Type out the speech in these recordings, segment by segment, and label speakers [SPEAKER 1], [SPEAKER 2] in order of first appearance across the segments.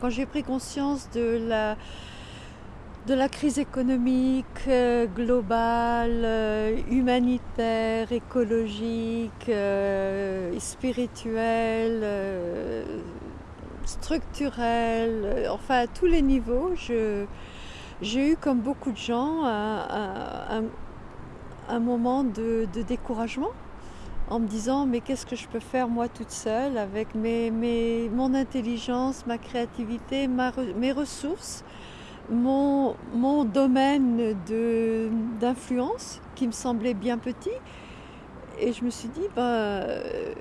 [SPEAKER 1] Quand j'ai pris conscience de la, de la crise économique euh, globale, euh, humanitaire, écologique, euh, spirituelle, structurelle, enfin à tous les niveaux, j'ai eu comme beaucoup de gens un, moment de découragement en me disant mais qu'est-ce que je peux faire moi toute seule avec mes, mes- mon intelligence, ma créativité, mes ressources, mon, mon domaine d'influence qui me semblait bien petit. Et je me suis dit, ben, euh,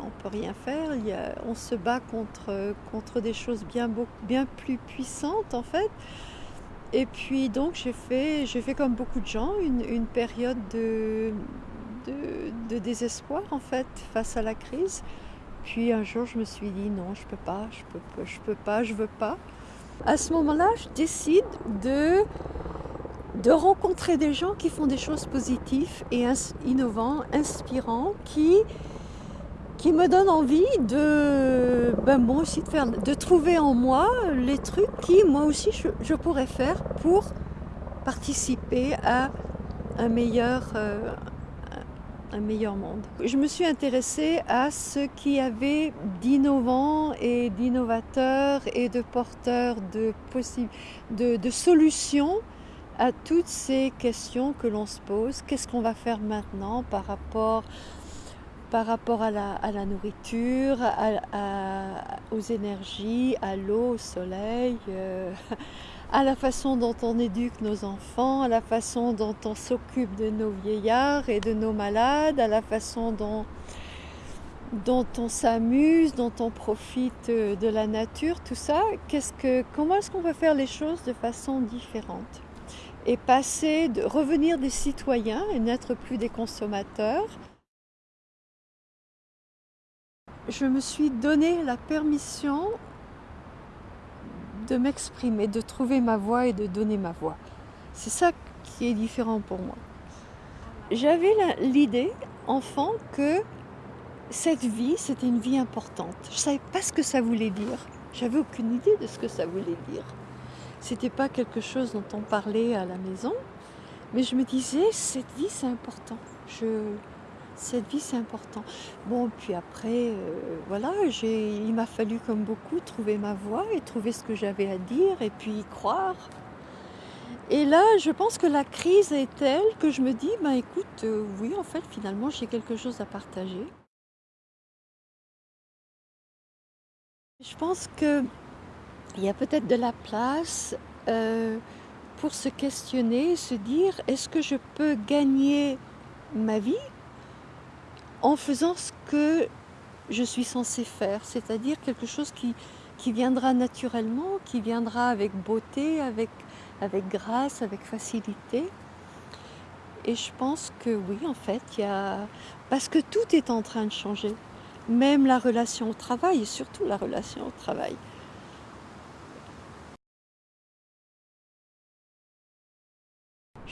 [SPEAKER 1] on peut rien faire, il y a- on se bat contre, contre des choses bien, bien plus puissantes en fait. Et puis donc j'ai fait, j'ai fait comme beaucoup de gens une, une période de, de, désespoir en fait face à la crise. Puis un jour je me suis dit non, je peux pas, je peux, pas, je peux pas, je veux pas. À ce moment-là, je décide de, de rencontrer des gens qui font des choses positives et ins- innovants, inspirants, qui, qui me donnent envie de, ben, moi aussi de, faire, de trouver en moi les trucs qui moi aussi je, je pourrais faire pour participer à un meilleur, euh, un meilleur monde. Je me suis intéressée à ce qu'il y avait d'innovant et d'innovateur et de porteur de, de, de solutions à toutes ces questions que l'on se pose. Qu'est-ce qu'on va faire maintenant par rapport, par rapport à, la, nourriture, aux énergies, à l'eau, au soleil euh, à la façon dont on éduque nos enfants, à la façon dont on s'occupe de nos vieillards et de nos malades, à la façon dont, dont on s'amuse, dont on profite euh, de la nature, tout ça, qu'est-ce que, comment est-ce qu'on peut faire les choses de façon différente et passer, de revenir des citoyens et n'être plus des consommateurs. Je me suis donné la permission de m'exprimer, de trouver ma voix et de donner ma voix. C'est ça qui est différent pour moi. J'avais l'idée, enfant, que cette vie, c'était une vie importante. Je ne savais pas ce que ça voulait dire. J'avais aucune idée de ce que ça voulait dire. C'était pas quelque chose dont on parlait à la maison, mais je me disais, cette vie, c'est important. Je... Cette vie, c'est important. Bon, puis après, euh, voilà, il m'a fallu, comme beaucoup, trouver ma voix et trouver ce que j'avais à dire et puis y croire. Et là, je pense que la crise est telle que je me dis, ben écoute, euh, oui, en fait, finalement, j'ai quelque chose à partager. Je pense que il y a peut-être de la place euh, pour se questionner, se dire, est-ce que je peux gagner ma vie en faisant ce que je suis censée faire, c'est-à-dire quelque chose qui, viendra naturellement, qui viendra avec beauté, avec, avec grâce, avec facilité. Et je pense que oui, en fait, il y a... Parce que tout est en train de changer, même la relation au travail, et surtout la relation au travail.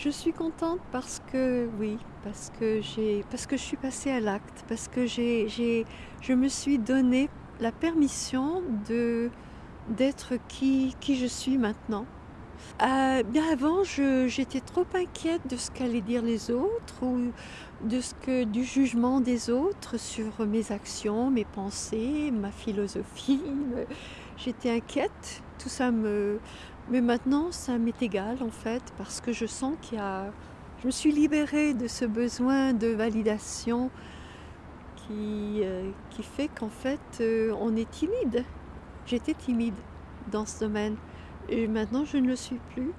[SPEAKER 1] Je suis contente parce que oui, parce que parce que je suis passée à l'acte, parce que je me suis donné la permission d'être qui je suis maintenant. Euh, bien avant, j'étais trop inquiète de ce qu'allaient dire les autres ou de ce que du jugement des autres sur mes actions, mes pensées, ma philosophie. J'étais inquiète, tout ça me mais maintenant, ça m'est égal en fait, parce que je sens qu'il y a... Je me suis libérée de ce besoin de validation qui, euh, qui fait qu'en fait, euh, on est timide. J'étais timide dans ce domaine et maintenant, je ne le suis plus.